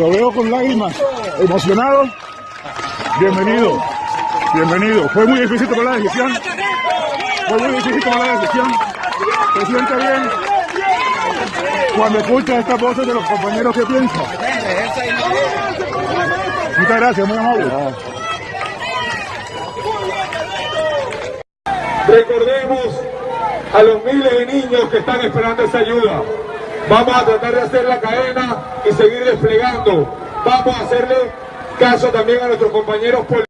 Lo veo con lágrimas, emocionado. Bienvenido, bienvenido. Fue muy difícil tomar la decisión. Fue muy difícil tomar la decisión. Se siente bien cuando escucha estas voces de los compañeros que piensan. Muchas gracias, muy amable. Recordemos a los miles de niños que están esperando esa ayuda. Vamos a tratar de hacer la cadena y seguir desplegando. Vamos a hacerle caso también a nuestros compañeros políticos.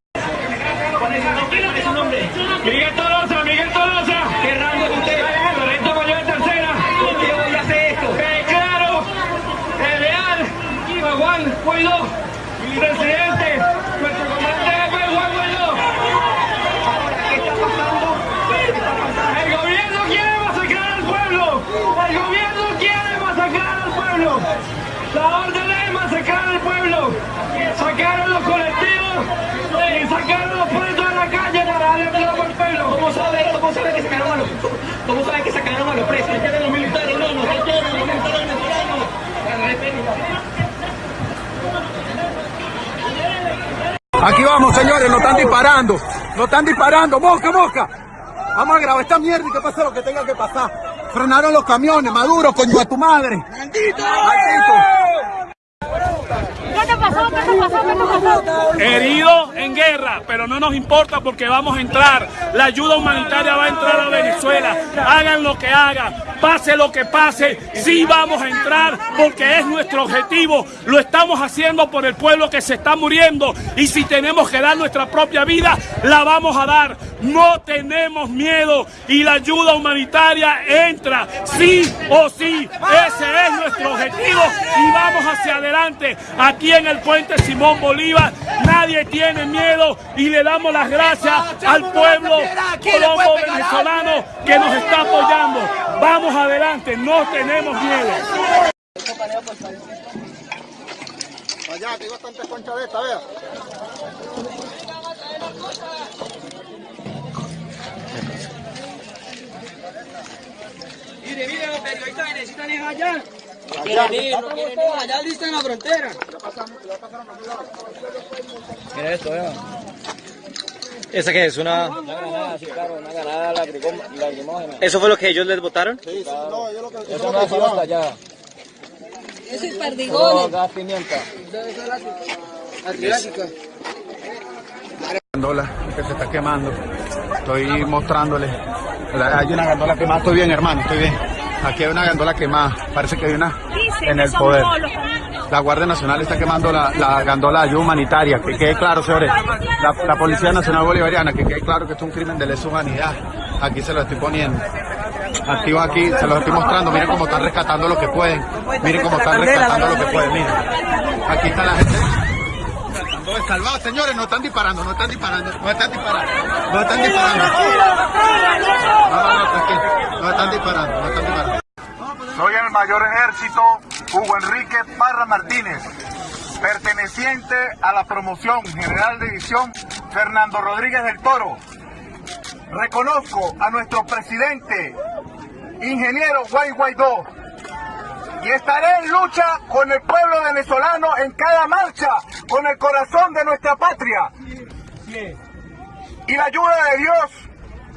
Guaidó, presidente, nuestro comandante jefe Juan Guaidó. ¿Qué está pasando? El gobierno quiere masacrar al pueblo. El gobierno quiere masacrar al pueblo. La orden es masacrar al pueblo. Sacaron los colectivos y sacaron los presos de la calle para darle plata al pueblo. ¿Cómo sabe, cómo sabe que sacaron a los, cómo sabe que sacaron a los presos? ¿Qué quieren los militares? No, no, ¿qué quieren los militares venezolanos? Aquí vamos, señores, nos están disparando. Nos están disparando. Mosca, mosca. Vamos a grabar esta mierda y que pase lo que tenga que pasar. Frenaron los camiones, Maduro, coño a tu madre. ¡Maldito! ¿Qué te pasó? ¿Qué te pasó? ¿Qué te pasó? heridos en guerra, pero no nos importa porque vamos a entrar. La ayuda humanitaria va a entrar a Venezuela. Hagan lo que hagan, pase lo que pase, sí vamos a entrar porque es nuestro objetivo. Lo estamos haciendo por el pueblo que se está muriendo y si tenemos que dar nuestra propia vida, la vamos a dar. No tenemos miedo y la ayuda humanitaria entra, sí o sí. Ese es nuestro objetivo y vamos hacia adelante. Aquí en el puente Simón Bolívar nadie tiene miedo y le damos las gracias al pueblo colombo venezolano que nos está apoyando. Vamos adelante, no tenemos miedo. Allá, que hay bastante concha de esta, vea. Mire, mire, los periodistas necesitan es allá. Allá listo en la frontera. Mira esto, vea. ¿Esa qué es? Una... Una granada, sí, claro, una granada lagricom- lacrimógena. ¿Eso fue lo que ellos les votaron? Sí, sí, no, yo lo que... Eso no es hasta allá. Eso es No, gas pimienta. gandola que se está quemando. Estoy mostrándoles. Hay una gandola quemada. Estoy bien, hermano, estoy bien. Aquí hay una gandola quemada. Parece que hay una en el poder. La Guardia Nacional está quemando la, la gandola de ayuda humanitaria. Que quede claro, señores. La, la Policía Nacional Bolivariana, que quede claro que esto es un crimen de lesa humanidad. Aquí se lo estoy poniendo. Activo aquí, se los estoy mostrando. Miren cómo están rescatando lo que pueden. Miren cómo están rescatando lo que pueden. Miren. Aquí está la gente. Tratando de salvar, señores, no están disparando, no están disparando, no están disparando, no están disparando. No, no, no, tranquilo, no están disparando, no están disparando. Soy el mayor ejército Hugo Enrique Parra Martínez, perteneciente a la promoción general de división Fernando Rodríguez del Toro. Reconozco a nuestro presidente, ingeniero Guay Guaidó, y estaré en lucha con el pueblo venezolano en cada marcha, con el corazón de nuestra patria. Y la ayuda de Dios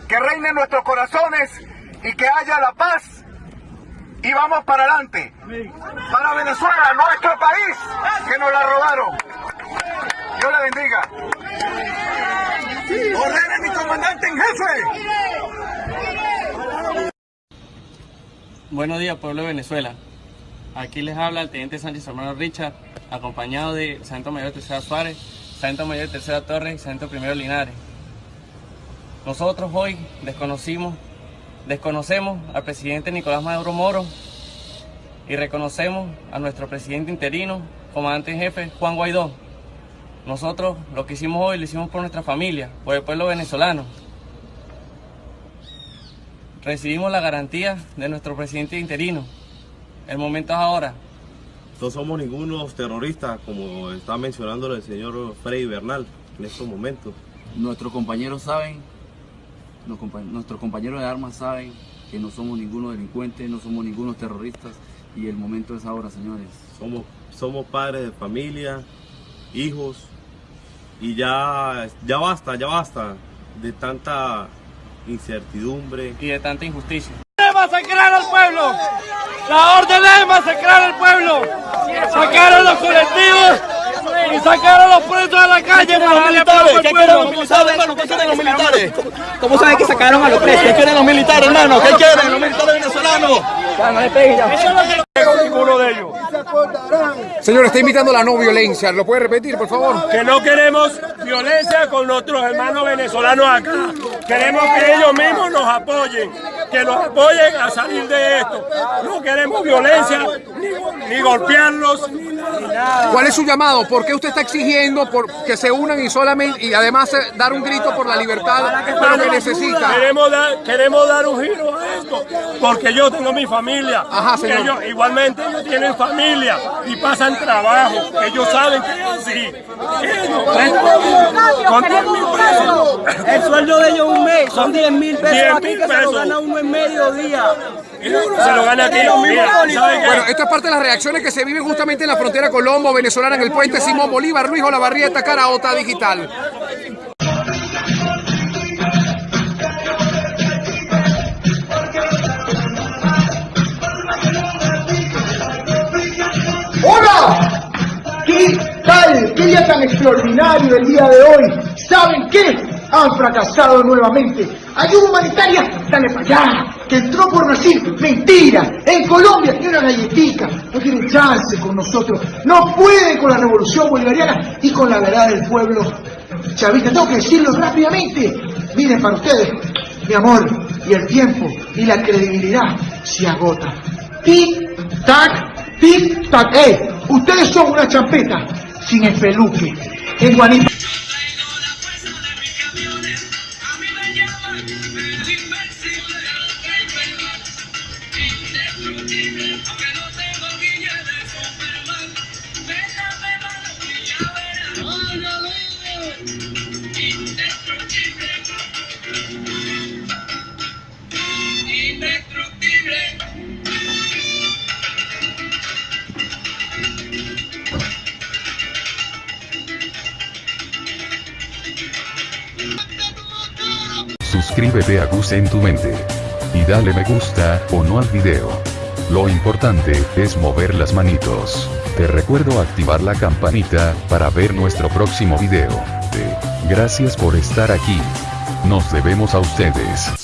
que reine en nuestros corazones y que haya la paz y vamos para adelante. Para Venezuela, nuestro país, que nos la robaron. Dios la bendiga. Ordene mi comandante en jefe. Buenos días, pueblo de Venezuela. Aquí les habla el teniente Sánchez Hermano Richard, acompañado de Sargento Mayor Tercera Suárez, Sargento Mayor Tercera Torres y Sargento Primero Linares. Nosotros hoy desconocimos, desconocemos al presidente Nicolás Maduro Moro y reconocemos a nuestro presidente interino, comandante en jefe Juan Guaidó. Nosotros lo que hicimos hoy lo hicimos por nuestra familia, por el pueblo venezolano. Recibimos la garantía de nuestro presidente interino El momento es ahora. No somos ningunos terroristas, como está mencionando el señor Freddy Bernal en estos momentos. Nuestros compañeros saben, nuestros compañeros de armas saben que no somos ningunos delincuentes, no somos ningunos terroristas y el momento es ahora, señores. Somos, somos padres de familia, hijos y ya, ya basta, ya basta de tanta incertidumbre y de tanta injusticia. ¡Masacrar al pueblo! La orden es masacrar al pueblo. Sacaron los colectivos y sacaron los presos a la calle para los militares. ¿Qué quieren los militares, hermano? ¿Qué quieren los militares? ¿Cómo saben que sacaron a los presos? ¿Qué quieren los militares, hermano? ¿Qué quieren los militares venezolanos? Ya, no le peguen ya. Eso es lo que no ninguno de ellos. Señor, está invitando a la no violencia. ¿Lo puede repetir, por favor? Que no queremos violencia con nuestros hermanos venezolanos acá. Queremos que ellos mismos nos apoyen, que nos apoyen a salir de esto. No queremos violencia, ni, golpearlos. ¿Cuál es su llamado? ¿Por qué usted está exigiendo por que se unan y solamente y además eh, dar un grito por la libertad, pero que necesita? Queremos dar, queremos dar un giro a esto, porque yo tengo mi familia. Ajá, señor. Ellos, igualmente ellos tienen familia y pasan trabajo. Ellos saben que es así. Con 10 mil pesos. El sueldo de ellos un mes son 10 mil pesos 10 aquí mil que se lo gana uno en medio día. Se lo gana ¿saben qué? Bueno, esto es parte de las reacciones que se viven justamente en la frontera colombo-venezolana en el puente Simón Bolívar, Luis Olavarrieta, Caraota Digital. ¡Hola! ¿Qué tal? ¿Qué día tan extraordinario el día de hoy? ¿Saben qué? Han fracasado nuevamente. Ayuda humanitaria, dale para allá. Que entró por Brasil, mentira. En Colombia tiene una galletica. No tienen chance con nosotros. No pueden con la revolución bolivariana y con la verdad del pueblo chavista. Tengo que decirlo rápidamente. Miren para ustedes, mi amor, y el tiempo y la credibilidad se agota. Tic, tac, tic, tac. ¡Eh! Ustedes son una champeta sin espeluque. En Guanip Suscríbete a Gus en tu mente. Y dale me gusta, o no al video. Lo importante, es mover las manitos. Te recuerdo activar la campanita, para ver nuestro próximo video. De, gracias por estar aquí. Nos debemos a ustedes.